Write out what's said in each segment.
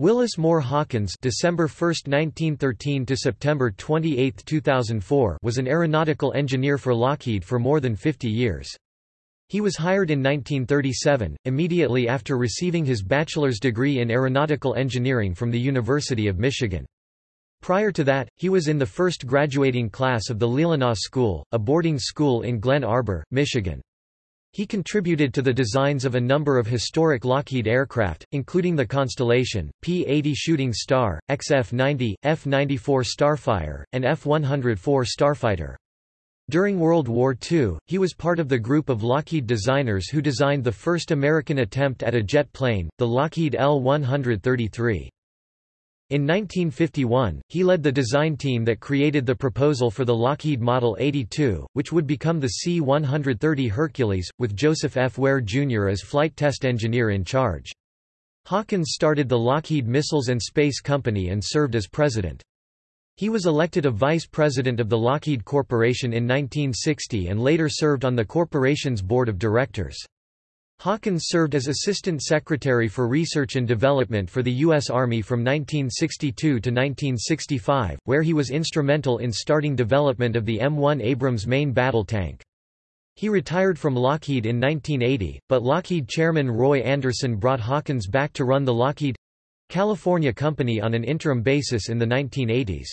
Willis Moore Hawkins December 1, 1913 to September 28, 2004 was an aeronautical engineer for Lockheed for more than 50 years. He was hired in 1937, immediately after receiving his bachelor's degree in aeronautical engineering from the University of Michigan. Prior to that, he was in the first graduating class of the Leelanau School, a boarding school in Glen Arbor, Michigan. He contributed to the designs of a number of historic Lockheed aircraft, including the Constellation, P-80 Shooting Star, XF-90, F-94 Starfire, and F-104 Starfighter. During World War II, he was part of the group of Lockheed designers who designed the first American attempt at a jet plane, the Lockheed L-133. In 1951, he led the design team that created the proposal for the Lockheed Model 82, which would become the C-130 Hercules, with Joseph F. Ware, Jr. as flight test engineer in charge. Hawkins started the Lockheed Missiles and Space Company and served as president. He was elected a vice president of the Lockheed Corporation in 1960 and later served on the corporation's board of directors. Hawkins served as Assistant Secretary for Research and Development for the U.S. Army from 1962 to 1965, where he was instrumental in starting development of the M1 Abrams main battle tank. He retired from Lockheed in 1980, but Lockheed chairman Roy Anderson brought Hawkins back to run the Lockheed California company on an interim basis in the 1980s.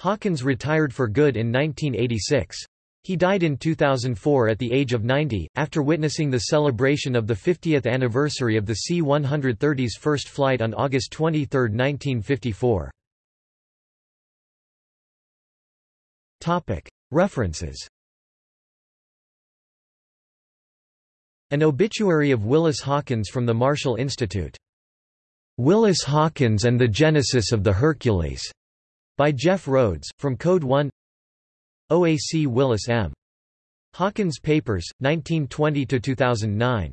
Hawkins retired for good in 1986. He died in 2004 at the age of 90, after witnessing the celebration of the 50th anniversary of the C-130's first flight on August 23, 1954. References An obituary of Willis Hawkins from the Marshall Institute. Willis Hawkins and the Genesis of the Hercules, by Jeff Rhodes, from Code 1 OAC Willis M. Hawkins Papers, 1920–2009.